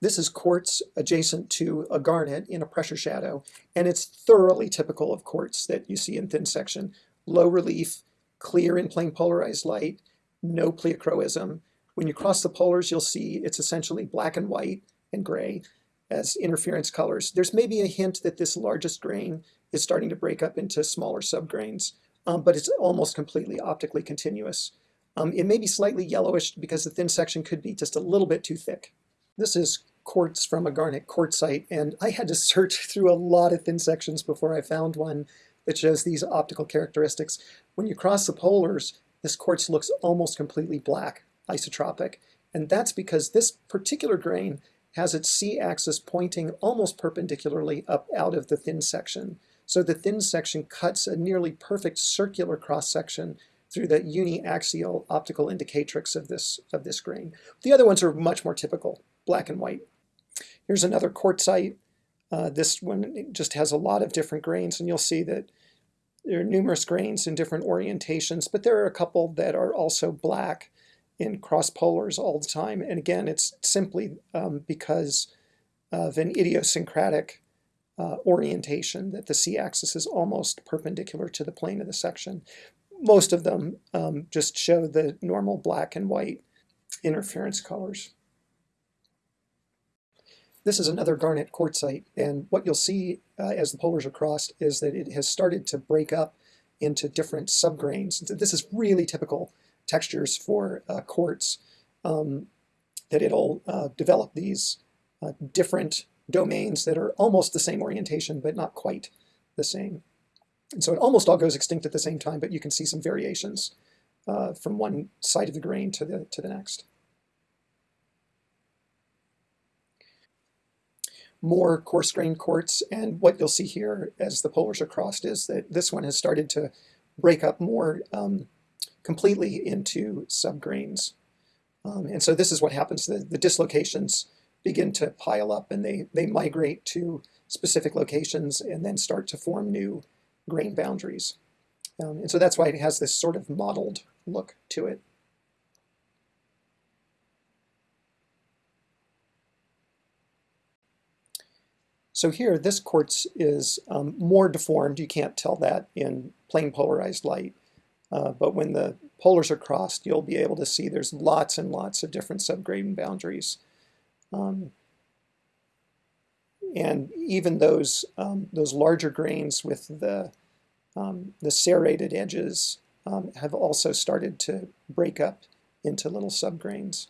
This is quartz adjacent to a garnet in a pressure shadow, and it's thoroughly typical of quartz that you see in thin section. Low relief, clear in plane polarized light, no pleochroism. When you cross the polars, you'll see it's essentially black and white and gray as interference colors. There's maybe a hint that this largest grain is starting to break up into smaller subgrains, um, but it's almost completely optically continuous. Um, it may be slightly yellowish because the thin section could be just a little bit too thick. This is quartz from a garnet quartzite, and I had to search through a lot of thin sections before I found one that shows these optical characteristics. When you cross the polars, this quartz looks almost completely black, isotropic, and that's because this particular grain has its c-axis pointing almost perpendicularly up out of the thin section. So the thin section cuts a nearly perfect circular cross-section through the uniaxial optical indicatrix of this, of this grain. The other ones are much more typical, black and white. Here's another quartzite. Uh, this one just has a lot of different grains, and you'll see that there are numerous grains in different orientations, but there are a couple that are also black in cross polars all the time. And again, it's simply um, because of an idiosyncratic uh, orientation that the c-axis is almost perpendicular to the plane of the section. Most of them um, just show the normal black and white interference colors. This is another garnet quartzite, and what you'll see uh, as the polars are crossed is that it has started to break up into different subgrains. This is really typical textures for uh, quartz, um, that it'll uh, develop these uh, different domains that are almost the same orientation, but not quite the same. And so it almost all goes extinct at the same time, but you can see some variations uh, from one side of the grain to the, to the next. More coarse grained quartz, and what you'll see here as the polars are crossed is that this one has started to break up more um, completely into subgrains. Um, and so this is what happens. The, the dislocations begin to pile up and they, they migrate to specific locations and then start to form new grain boundaries. Um, and so that's why it has this sort of mottled look to it. So here, this quartz is um, more deformed. You can't tell that in plane polarized light. Uh, but when the polars are crossed, you'll be able to see there's lots and lots of different subgrain boundaries. Um, and even those, um, those larger grains with the, um, the serrated edges um, have also started to break up into little subgrains.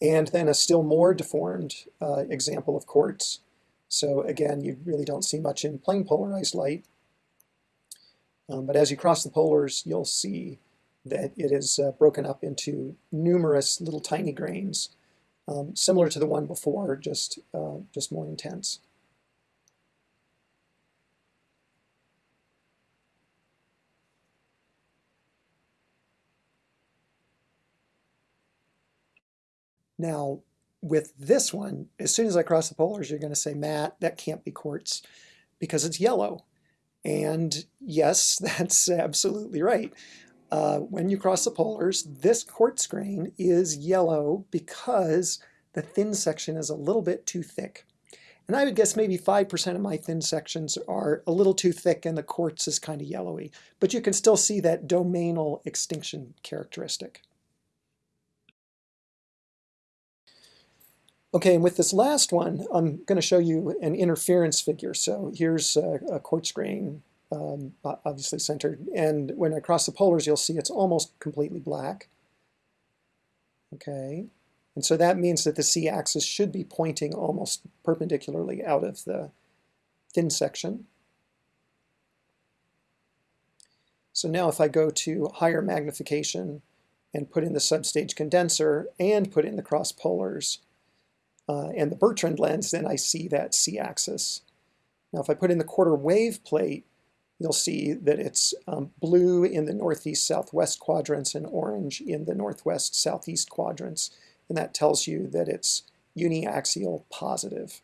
And then a still more deformed uh, example of quartz so again, you really don't see much in plane polarized light. Um, but as you cross the polars, you'll see that it is uh, broken up into numerous little tiny grains, um, similar to the one before, just, uh, just more intense. Now, with this one, as soon as I cross the polars, you're going to say, Matt, that can't be quartz because it's yellow. And yes, that's absolutely right. Uh, when you cross the polars, this quartz grain is yellow because the thin section is a little bit too thick. And I would guess maybe 5% of my thin sections are a little too thick and the quartz is kind of yellowy. But you can still see that domainal extinction characteristic. Okay, and with this last one, I'm going to show you an interference figure. So here's a, a quartz grain, um, obviously centered. And when I cross the polars, you'll see it's almost completely black. Okay, and so that means that the c-axis should be pointing almost perpendicularly out of the thin section. So now if I go to higher magnification and put in the substage condenser and put in the cross polars, uh, and the Bertrand lens, then I see that c-axis. Now if I put in the quarter wave plate, you'll see that it's um, blue in the northeast southwest quadrants and orange in the northwest southeast quadrants. And that tells you that it's uniaxial positive.